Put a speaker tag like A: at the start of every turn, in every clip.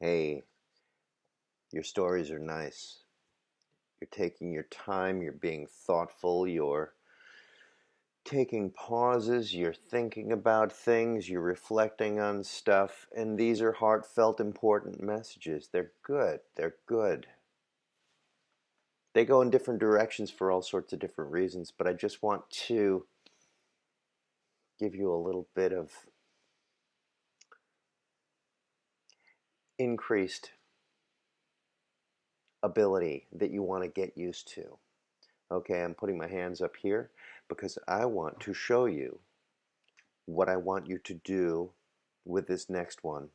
A: hey, your stories are nice. You're taking your time, you're being thoughtful, you're taking pauses, you're thinking about things, you're reflecting on stuff, and these are heartfelt, important messages. They're good. They're good. They go in different directions for all sorts of different reasons, but I just want to give you a little bit of increased ability that you want to get used to. Okay, I'm putting my hands up here because I want to show you what I want you to do with this next one.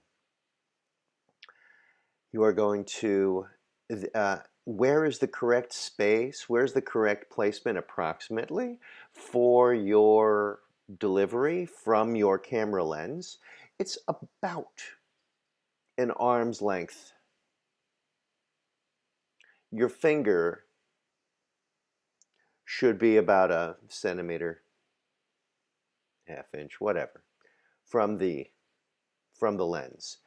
A: You are going to, uh, where is the correct space, where's the correct placement approximately for your delivery from your camera lens? It's about an arm's length. Your finger should be about a centimeter, half inch, whatever, from the from the lens.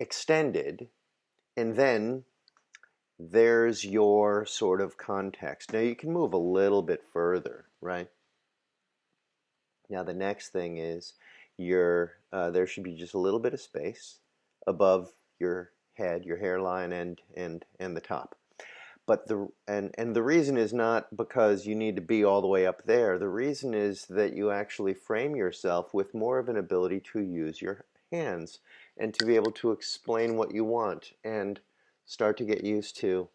A: Extended, and then there's your sort of context. Now you can move a little bit further, right? Now the next thing is your uh, there should be just a little bit of space above your head, your hairline, and and and the top. But the and and the reason is not because you need to be all the way up there. The reason is that you actually frame yourself with more of an ability to use your hands and to be able to explain what you want and start to get used to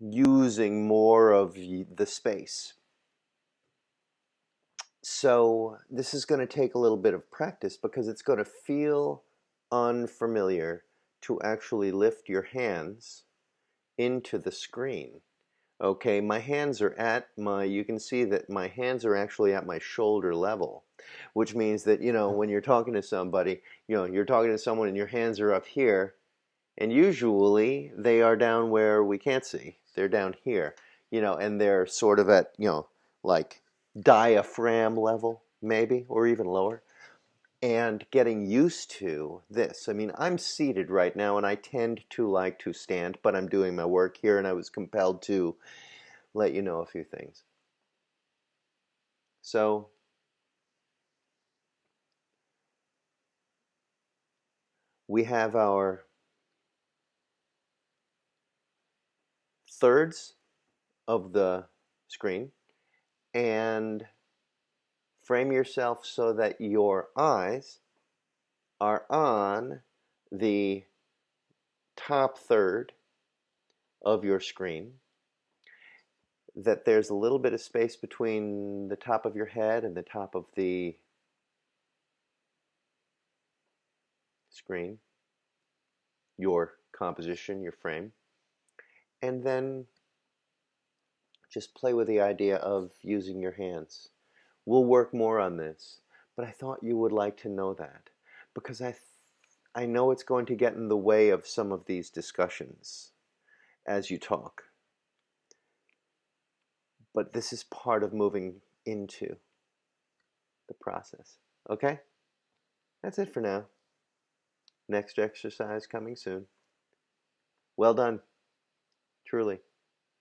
A: using more of the space. So this is going to take a little bit of practice because it's going to feel unfamiliar to actually lift your hands into the screen. Okay, my hands are at my, you can see that my hands are actually at my shoulder level, which means that, you know, when you're talking to somebody, you know, you're talking to someone and your hands are up here, and usually they are down where we can't see. They're down here, you know, and they're sort of at, you know, like diaphragm level, maybe, or even lower and getting used to this. I mean, I'm seated right now and I tend to like to stand, but I'm doing my work here and I was compelled to let you know a few things. So, we have our thirds of the screen and frame yourself so that your eyes are on the top third of your screen that there's a little bit of space between the top of your head and the top of the screen, your composition, your frame, and then just play with the idea of using your hands. We'll work more on this, but I thought you would like to know that because I, I know it's going to get in the way of some of these discussions as you talk. But this is part of moving into the process. Okay? That's it for now. Next exercise coming soon. Well done. Truly.